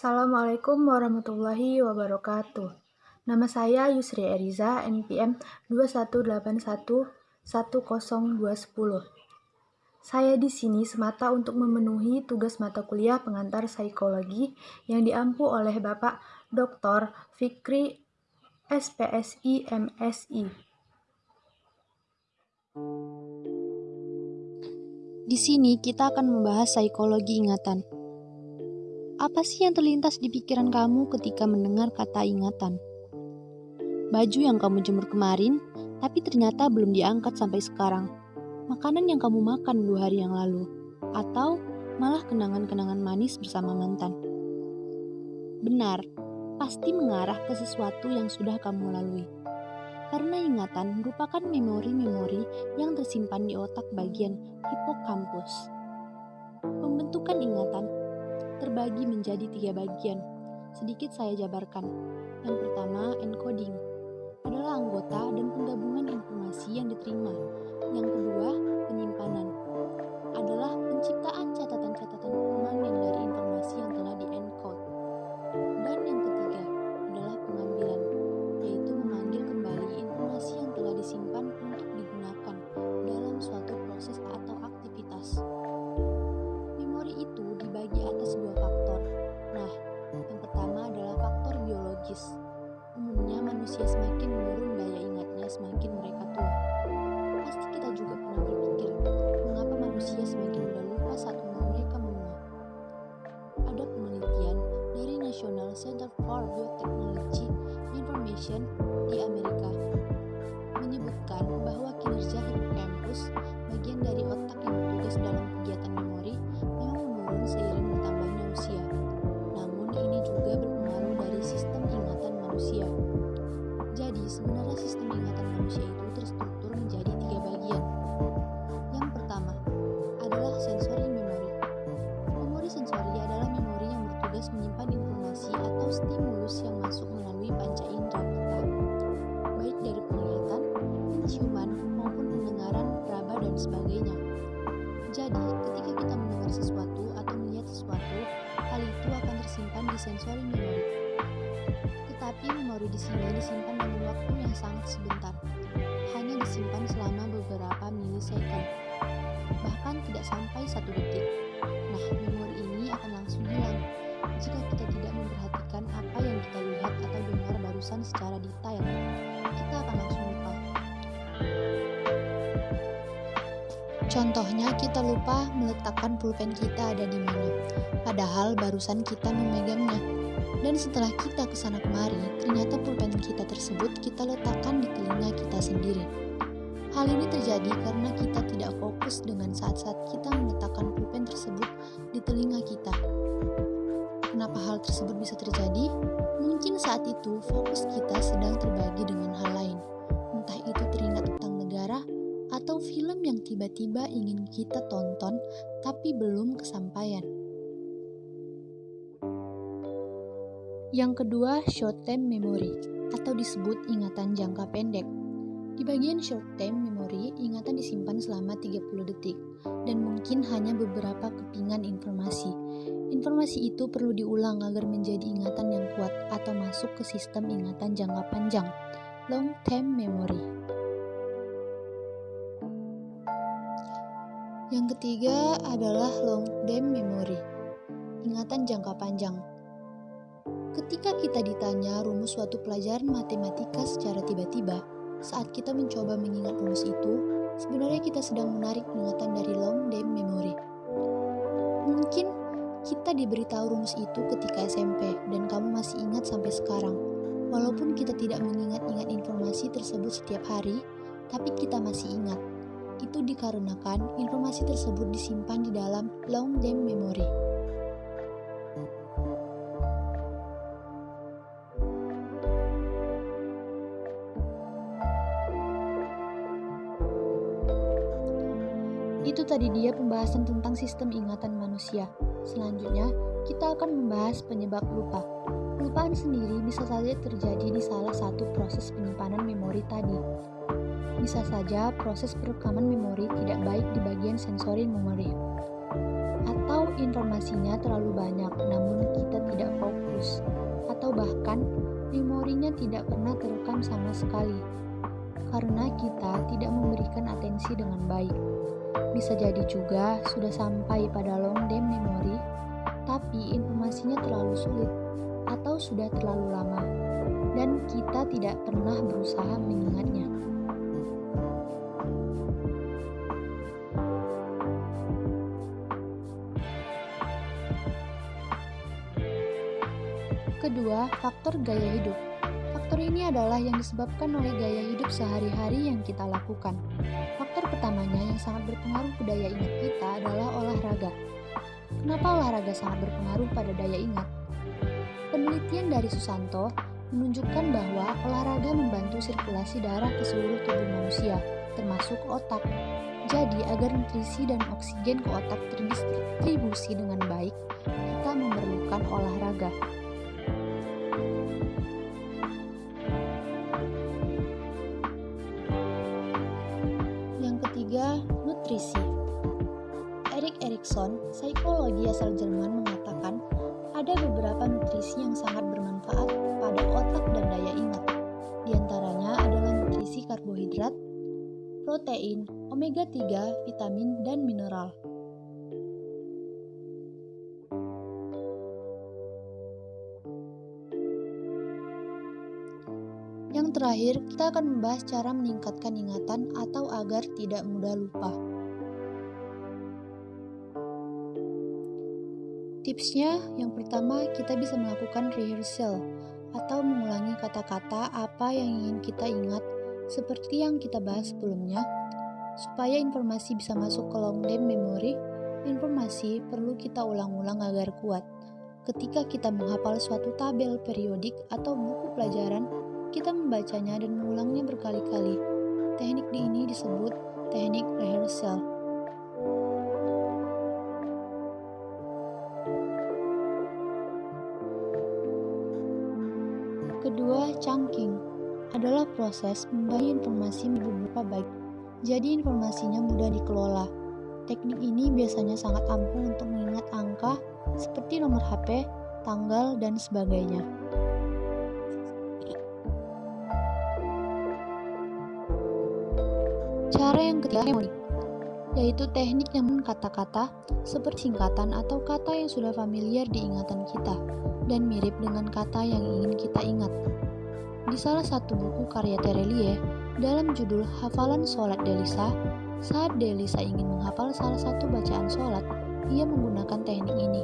Assalamualaikum warahmatullahi wabarakatuh. Nama saya Yusri Eriza, NPM 218110210. Saya di sini semata untuk memenuhi tugas mata kuliah pengantar psikologi yang diampu oleh Bapak Dr. Fikri SPSI MSI. Di sini kita akan membahas psikologi ingatan. Apa sih yang terlintas di pikiran kamu ketika mendengar kata ingatan? Baju yang kamu jemur kemarin, tapi ternyata belum diangkat sampai sekarang. Makanan yang kamu makan dua hari yang lalu, atau malah kenangan-kenangan manis bersama mantan. Benar, pasti mengarah ke sesuatu yang sudah kamu lalui karena ingatan merupakan memori-memori yang tersimpan di otak bagian hipokampus. Pembentukan ingatan terbagi menjadi tiga bagian. Sedikit saya jabarkan. Yang pertama, encoding adalah anggota dan penggabungan informasi yang diterima. Yang kedua, penyimpanan adalah penciptaan catatan-catatan menurun daya ingatnya semakin mereka tua. Pasti kita juga pernah berpikir, mengapa manusia semakin mudah lupa saat umur mereka menua. Ada penelitian dari National Center for Biotechnology Information di Amerika menyebutkan bahwa ketika kita mendengar sesuatu atau melihat sesuatu, hal itu akan tersimpan di sensory memory. Tetapi memori di sini disimpan dalam waktu yang sangat sebentar, hanya disimpan selama beberapa milisecond, bahkan tidak sampai satu detik. Nah, memori ini akan langsung hilang jika kita tidak memperhatikan apa yang kita lihat atau dengar barusan secara detail. Contohnya, kita lupa meletakkan pulpen kita ada di mana, padahal barusan kita memegangnya. Dan setelah kita ke sana kemari, ternyata pulpen kita tersebut kita letakkan di telinga kita sendiri. Hal ini terjadi karena kita tidak fokus dengan saat-saat kita meletakkan pulpen tersebut di telinga kita. Kenapa hal tersebut bisa terjadi? Mungkin saat itu fokus kita sedang terbagi dengan hal lain, tiba-tiba ingin kita tonton tapi belum kesampaian. Yang kedua, short term memory atau disebut ingatan jangka pendek. Di bagian short term memory, ingatan disimpan selama 30 detik dan mungkin hanya beberapa kepingan informasi. Informasi itu perlu diulang agar menjadi ingatan yang kuat atau masuk ke sistem ingatan jangka panjang, long term memory. Yang ketiga adalah long term memory, ingatan jangka panjang. Ketika kita ditanya rumus suatu pelajaran matematika secara tiba-tiba, saat kita mencoba mengingat rumus itu, sebenarnya kita sedang menarik ingatan dari long term memory. Mungkin kita diberitahu rumus itu ketika SMP dan kamu masih ingat sampai sekarang. Walaupun kita tidak mengingat-ingat informasi tersebut setiap hari, tapi kita masih ingat. Itu dikarenakan informasi tersebut disimpan di dalam long term memory. Itu tadi dia pembahasan tentang sistem ingatan manusia. Selanjutnya, kita akan membahas penyebab lupa. Kelupaan sendiri bisa saja terjadi di salah satu proses penyimpanan memori tadi. Bisa saja proses perekaman memori tidak baik di bagian sensori memori. Atau informasinya terlalu banyak namun kita tidak fokus. Atau bahkan memorinya tidak pernah terekam sama sekali. Karena kita tidak memberikan atensi dengan baik. Bisa jadi juga sudah sampai pada long term memory, tapi informasinya terlalu sulit atau sudah terlalu lama, dan kita tidak pernah berusaha mengingatnya. Kedua, faktor gaya hidup. Faktor ini adalah yang disebabkan oleh gaya hidup sehari-hari yang kita lakukan. Faktor pertamanya yang sangat berpengaruh ke daya ingat kita adalah olahraga. Kenapa olahraga sangat berpengaruh pada daya ingat? Penelitian dari Susanto menunjukkan bahwa olahraga membantu sirkulasi darah ke seluruh tubuh manusia, termasuk otak. Jadi, agar nutrisi dan oksigen ke otak terdistribusi dengan baik, kita memerlukan olahraga. Nutrisi. Erik Erikson, psikologi asal Jerman mengatakan ada beberapa nutrisi yang sangat bermanfaat pada otak dan daya ingat. Di antaranya adalah nutrisi karbohidrat, protein, omega 3, vitamin, dan mineral. Yang terakhir, kita akan membahas cara meningkatkan ingatan atau agar tidak mudah lupa. Tipsnya, yang pertama kita bisa melakukan rehearsal atau mengulangi kata-kata apa yang ingin kita ingat seperti yang kita bahas sebelumnya. Supaya informasi bisa masuk ke long term memory, informasi perlu kita ulang-ulang agar kuat. Ketika kita menghafal suatu tabel periodik atau buku pelajaran, kita membacanya dan mengulangnya berkali-kali. Teknik ini disebut teknik rehearsal. Kedua, chunking adalah proses membagi informasi beberapa baik. Jadi informasinya mudah dikelola. Teknik ini biasanya sangat ampuh untuk mengingat angka seperti nomor HP, tanggal, dan sebagainya. Cara yang ketiga memori, yaitu teknik yang kata-kata seperti singkatan atau kata yang sudah familiar di ingatan kita dan mirip dengan kata yang ingin kita ingat. Di salah satu buku karya Terelie, dalam judul Hafalan Sholat Delisa, saat Delisa ingin menghafal salah satu bacaan sholat, ia menggunakan teknik ini,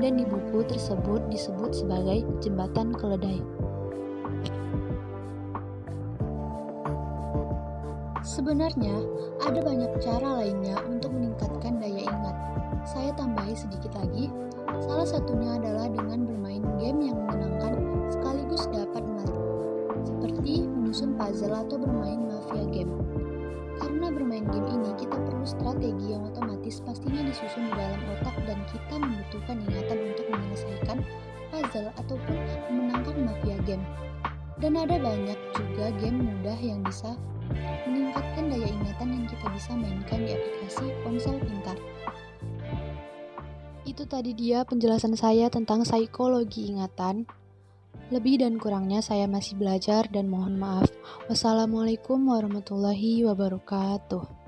dan di buku tersebut disebut sebagai jembatan keledai. Sebenarnya, ada banyak cara lainnya untuk meningkatkan daya ingat. Saya tambahi sedikit lagi, salah satunya adalah dengan bermain game yang menyenangkan sekaligus dapat melatih, seperti menyusun puzzle atau bermain mafia game. Karena bermain game ini, kita perlu strategi yang otomatis pastinya disusun di dalam otak dan kita membutuhkan ingatan untuk menyelesaikan puzzle ataupun memenangkan mafia game. Dan ada banyak juga game mudah yang bisa meningkatkan daya ingatan yang kita bisa mainkan di aplikasi ponsel pintar. Itu tadi dia penjelasan saya tentang psikologi ingatan. Lebih dan kurangnya saya masih belajar dan mohon maaf. Wassalamualaikum warahmatullahi wabarakatuh.